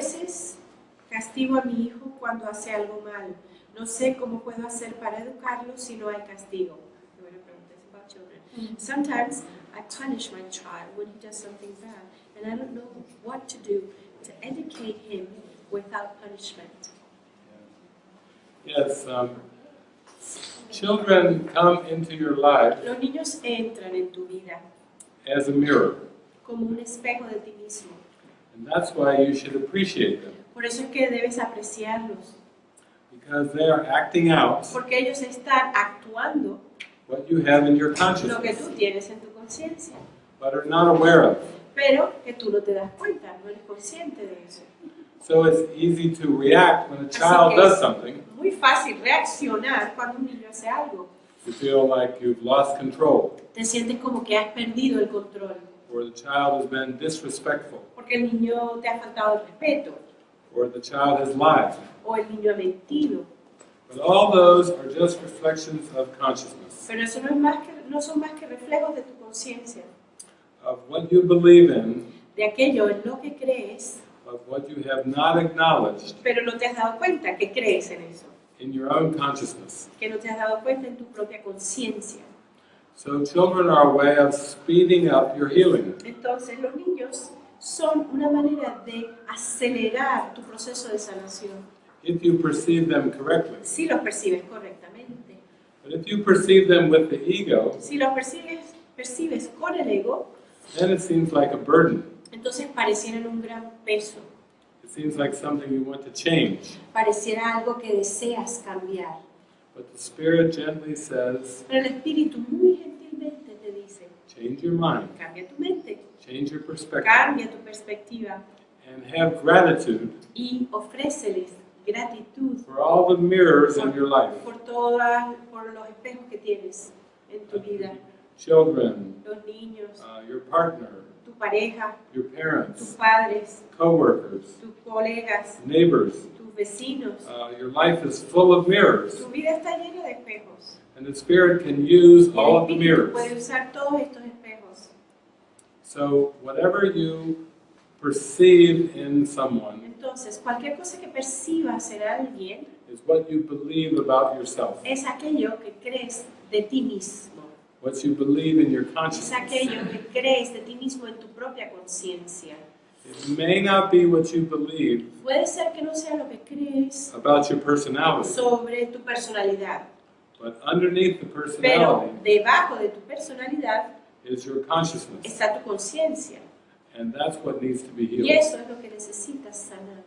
veces castigo a mi hijo cuando hace algo mal. No sé cómo puedo hacer para educarlo si no hay castigo. Children. Sometimes I punish my child when he does something bad, and I don't know what to do to educate him without punishment. Yes, um, children come into your life Los niños entran en tu vida as a mirror, como un espejo de ti mismo. And that's why you should appreciate them Por eso es que debes apreciarlos, because they are acting out porque ellos están actuando what you have in your lo que consciousness, tú tienes en tu conciencia, but are not aware of. pero que tú no te das cuenta, no eres consciente de eso. So it's easy to react when a child que does es something. muy fácil reaccionar cuando un niño hace algo. You feel like you've lost control, Te sientes como que has perdido el control, or the child has been disrespectful, porque el niño te ha faltado el respeto, or the child has lied. o el niño ha mentido. But all those are just reflections of consciousness, Pero eso no, es más que, no son más que reflejos de tu conciencia, of what you believe in, de aquello en lo que crees, of what you have not acknowledged pero no te has dado cuenta que crees en eso, in your own consciousness. que no te has dado cuenta en tu propia conciencia. So children are a way of speeding up your healing. Entonces los niños son una manera de acelerar tu proceso de sanación, if you perceive them correctly. si los percibes correctamente. But if you perceive them with the ego, Si los percibes, percibes con el ego, then it seems like a burden. entonces parecieran un gran peso, It seems like something you want to change. pareciera algo que deseas cambiar. But the Spirit gently says, Pero el Espíritu muy dice, change your mind, cambia tu mente, change your perspective, cambia tu perspectiva and have gratitude y ofréceles gratitud for all the mirrors in your life. por, todas, por los espejos que tienes en tu vida. Children, Los niños, uh, your partner, tu pareja, your parents. tus padres, co-workers, tus colegas, neighbors. tus vecinos. Uh, your life is full of mirrors, Tu vida está llena de espejos. and the Spirit can use all of the Espíritu puede mirrors. usar todos estos. So whatever you perceive in someone Entonces, cualquier cosa que percibas en alguien is what you believe about yourself, es aquello que crees de ti mismo. what you believe in your Es consciousness. aquello que crees de ti mismo en tu propia conciencia. It may not be what you believe Puede ser que no sea lo que crees about your personality, sobre tu personalidad, but underneath the pero personality debajo de tu personalidad is your consciousness. Tu conciencia. And that's what needs to be healed. Y eso es lo que necesitas sanar.